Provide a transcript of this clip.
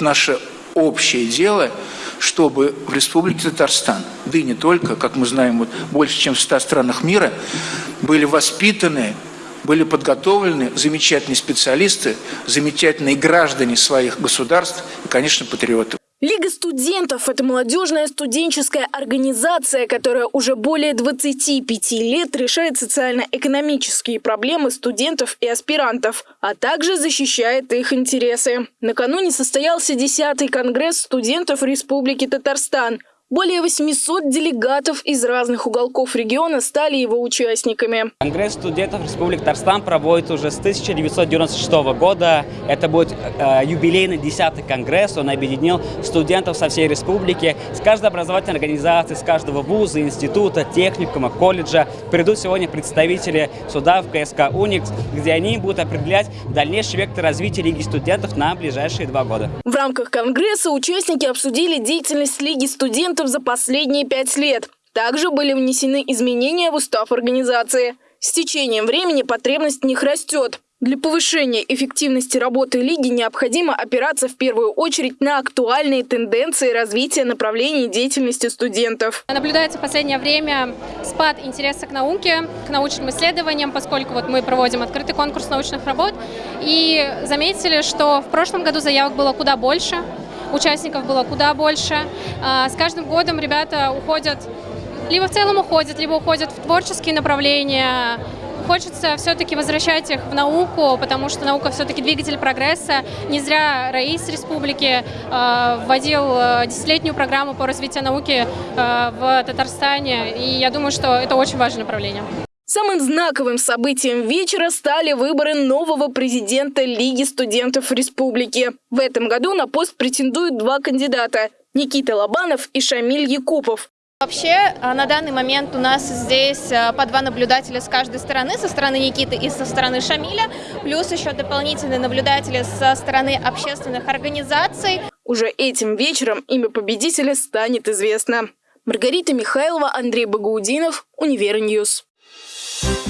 Наше общее дело, чтобы в Республике Татарстан, да и не только, как мы знаем, вот больше, чем в 100 странах мира, были воспитаны, были подготовлены замечательные специалисты, замечательные граждане своих государств и, конечно, патриоты. Лига студентов – это молодежная студенческая организация, которая уже более 25 лет решает социально-экономические проблемы студентов и аспирантов, а также защищает их интересы. Накануне состоялся 10-й конгресс студентов Республики Татарстан – более 800 делегатов из разных уголков региона стали его участниками. Конгресс студентов Республики Татарстан проводит уже с 1996 года. Это будет э, юбилейный 10-й конгресс. Он объединил студентов со всей республики. С каждой образовательной организации, с каждого вуза, института, техникума, колледжа придут сегодня представители суда в КСК «Уникс», где они будут определять дальнейший вектор развития Лиги студентов на ближайшие два года. В рамках конгресса участники обсудили деятельность Лиги студентов за последние пять лет. Также были внесены изменения в устав организации. С течением времени потребность в них растет. Для повышения эффективности работы Лиги необходимо опираться в первую очередь на актуальные тенденции развития направлений деятельности студентов. Наблюдается в последнее время спад интереса к науке, к научным исследованиям, поскольку вот мы проводим открытый конкурс научных работ. И заметили, что в прошлом году заявок было куда больше, участников было куда больше. А, с каждым годом ребята уходят, либо в целом уходят, либо уходят в творческие направления. Хочется все-таки возвращать их в науку, потому что наука все-таки двигатель прогресса. Не зря Раис Республики э, вводил а, десятилетнюю программу по развитию науки в Татарстане, и я думаю, что это очень важное направление. Самым знаковым событием вечера стали выборы нового президента Лиги студентов республики. В этом году на пост претендуют два кандидата – Никита Лобанов и Шамиль Якупов. Вообще, а, на данный момент у нас здесь а, по два наблюдателя с каждой стороны, со стороны Никиты и со стороны Шамиля, плюс еще дополнительные наблюдатели со стороны общественных организаций. Уже этим вечером имя победителя станет известно. Маргарита Михайлова, Андрей Багаудинов, Univer News. you